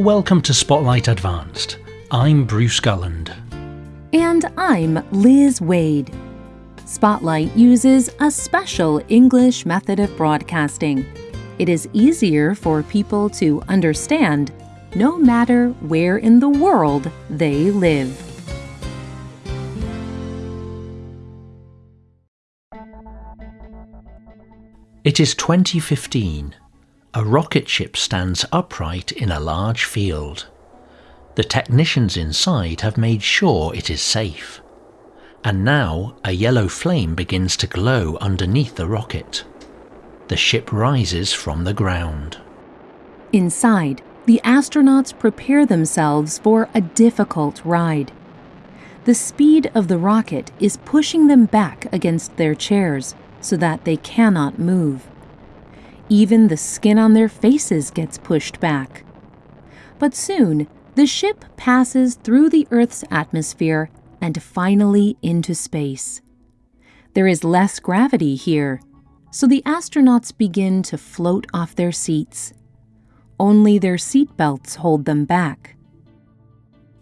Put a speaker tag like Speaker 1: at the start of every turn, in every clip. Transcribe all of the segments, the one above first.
Speaker 1: Welcome to Spotlight Advanced. I'm Bruce Gulland.
Speaker 2: And I'm Liz Waid. Spotlight uses a special English method of broadcasting. It is easier for people to understand no matter where in the world they live.
Speaker 1: It is 2015. A rocket ship stands upright in a large field. The technicians inside have made sure it is safe. And now a yellow flame begins to glow underneath the rocket. The ship rises from the ground.
Speaker 2: Inside, the astronauts prepare themselves for a difficult ride. The speed of the rocket is pushing them back against their chairs so that they cannot move. Even the skin on their faces gets pushed back. But soon, the ship passes through the Earth's atmosphere and finally into space. There is less gravity here, so the astronauts begin to float off their seats. Only their seat belts hold them back.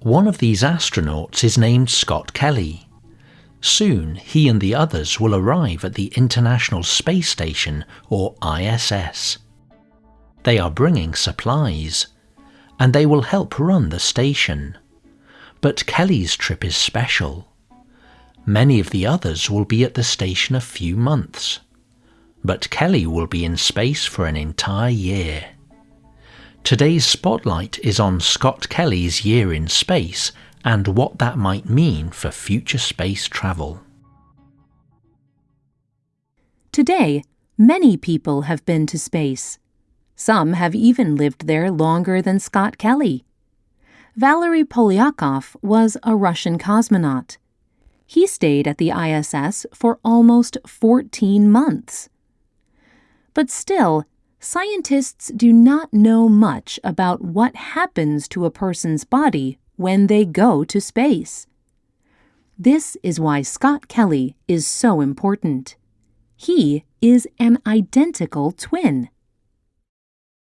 Speaker 1: One of these astronauts is named Scott Kelly. Soon he and the others will arrive at the International Space Station, or ISS. They are bringing supplies, and they will help run the station. But Kelly's trip is special. Many of the others will be at the station a few months, but Kelly will be in space for an entire year. Today's spotlight is on Scott Kelly's year in space and what that might mean for future space travel.
Speaker 2: Today, many people have been to space. Some have even lived there longer than Scott Kelly. Valery Polyakov was a Russian cosmonaut. He stayed at the ISS for almost 14 months. But still, scientists do not know much about what happens to a person's body when they go to space. This is why Scott Kelly is so important. He is an identical twin.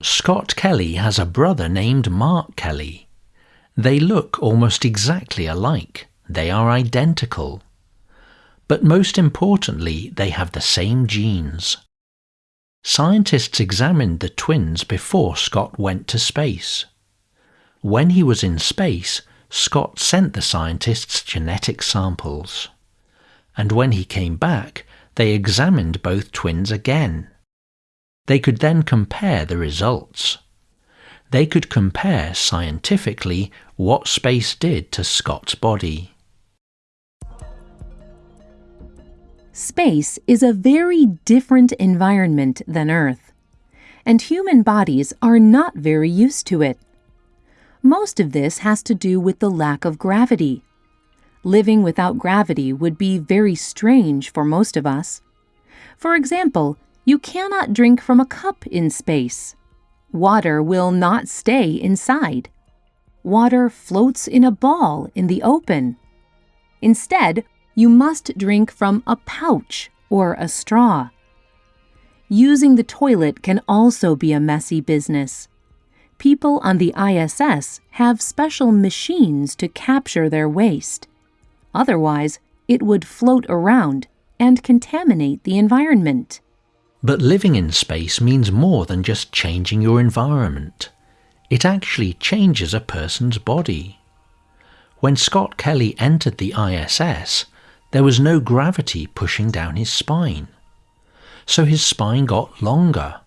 Speaker 1: Scott Kelly has a brother named Mark Kelly. They look almost exactly alike. They are identical. But most importantly, they have the same genes. Scientists examined the twins before Scott went to space. When he was in space, Scott sent the scientists genetic samples. And when he came back, they examined both twins again. They could then compare the results they could compare scientifically what space did to Scott's body.
Speaker 2: Space is a very different environment than Earth, and human bodies are not very used to it. Most of this has to do with the lack of gravity. Living without gravity would be very strange for most of us. For example, you cannot drink from a cup in space. Water will not stay inside. Water floats in a ball in the open. Instead, you must drink from a pouch or a straw. Using the toilet can also be a messy business. People on the ISS have special machines to capture their waste. Otherwise, it would float around and contaminate the environment.
Speaker 1: But living in space means more than just changing your environment. It actually changes a person's body. When Scott Kelly entered the ISS, there was no gravity pushing down his spine. So his spine got longer.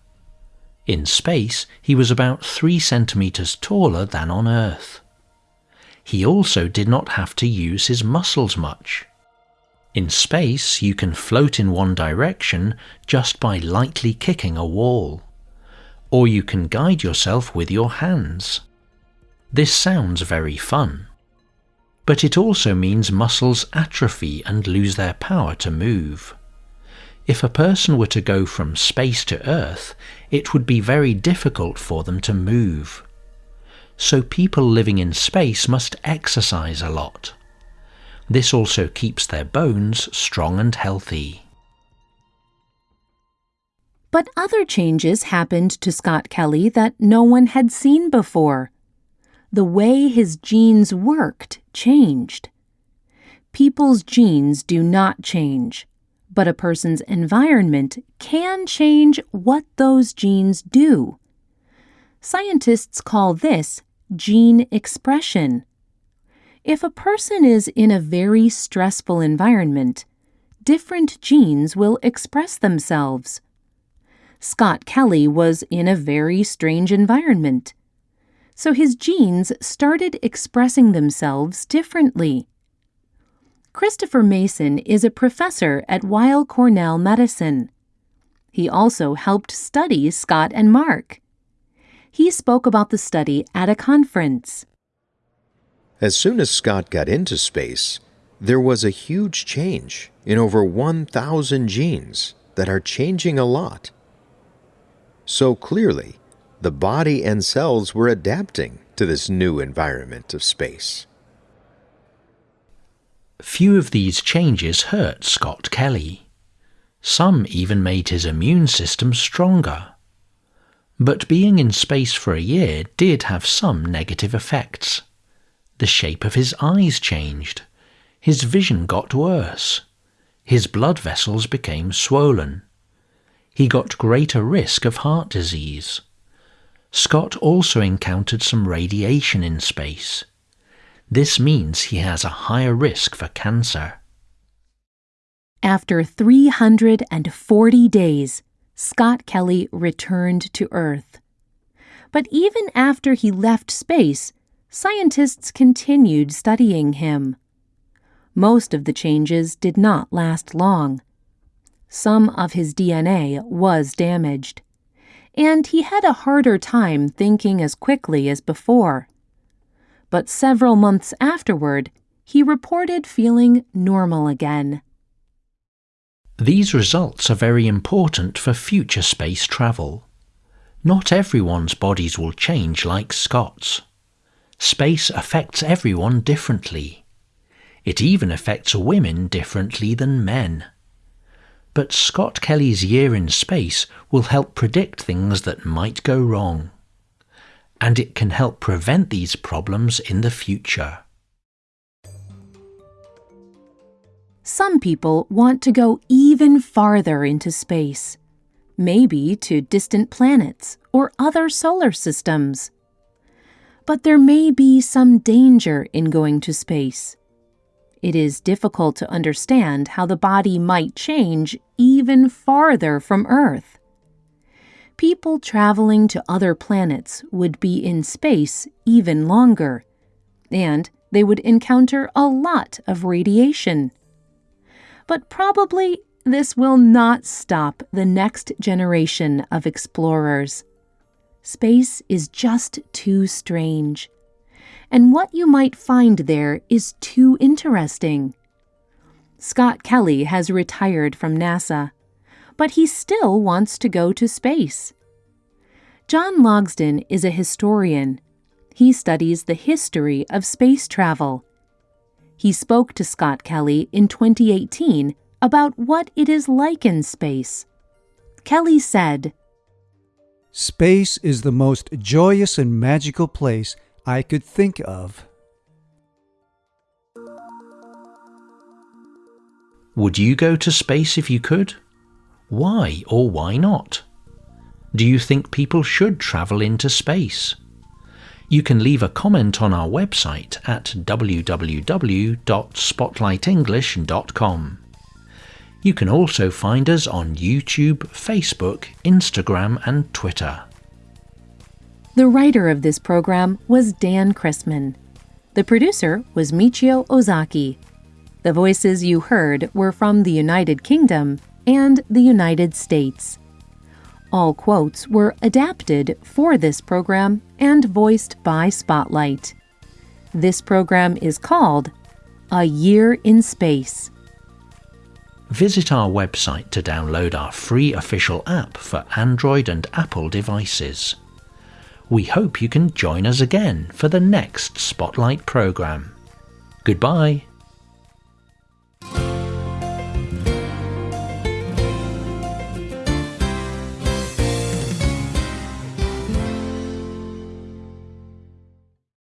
Speaker 1: In space, he was about three centimeters taller than on Earth. He also did not have to use his muscles much. In space, you can float in one direction just by lightly kicking a wall. Or you can guide yourself with your hands. This sounds very fun. But it also means muscles atrophy and lose their power to move. If a person were to go from space to Earth, it would be very difficult for them to move. So people living in space must exercise a lot. This also keeps their bones strong and healthy.
Speaker 2: But other changes happened to Scott Kelly that no one had seen before. the way his genes worked changed. People's genes do not change, but a person's environment can change what those genes do. Scientists call this gene expression. If a person is in a very stressful environment, different genes will express themselves. Scott Kelly was in a very strange environment, so his genes started expressing themselves differently. Christopher Mason is a professor at Weill Cornell Medicine. He also helped study Scott and Mark. He spoke about the study at a conference.
Speaker 3: As soon as Scott got into space, there was a huge change in over 1,000 genes that are changing a lot. So clearly, the body and cells were adapting to this new environment of space.
Speaker 1: Few of these changes hurt Scott Kelly. Some even made his immune system stronger. But being in space for a year did have some negative effects. The shape of his eyes changed. His vision got worse. His blood vessels became swollen. He got greater risk of heart disease. Scott also encountered some radiation in space. This means he has a higher risk for cancer.
Speaker 2: After 340 days, Scott Kelly returned to Earth. But even after he left space, scientists continued studying him. Most of the changes did not last long. Some of his DNA was damaged, and he had a harder time thinking as quickly as before but several months afterward, he reported feeling normal again.
Speaker 1: These results are very important for future space travel. Not everyone's bodies will change like Scott's. Space affects everyone differently. It even affects women differently than men. But Scott Kelly's year in space will help predict things that might go wrong and it can help prevent these problems in the future.
Speaker 2: Some people want to go even farther into space, maybe to distant planets or other solar systems. But there may be some danger in going to space. It is difficult to understand how the body might change even farther from Earth people traveling to other planets would be in space even longer, and they would encounter a lot of radiation. But probably this will not stop the next generation of explorers. Space is just too strange, and what you might find there is too interesting. Scott Kelly has retired from NASA but he still wants to go to space. John Logsdon is a historian. He studies the history of space travel. He spoke to Scott Kelly in 2018 about what it is like in space. Kelly said,
Speaker 4: Space is the most joyous and magical place I could think of.
Speaker 1: Would you go to space if you could? Why or why not? Do you think people should travel into space? You can leave a comment on our website at www.spotlightenglish.com. You can also find us on YouTube, Facebook, Instagram, and Twitter.
Speaker 2: The writer of this program was Dan Chrisman. The producer was Michio Ozaki. The voices you heard were from the United Kingdom and the United States. All quotes were adapted for this program and voiced by Spotlight. This program is called A Year in Space.
Speaker 1: Visit our website to download our free official app for Android and Apple devices. We hope you can join us again for the next Spotlight program. Goodbye.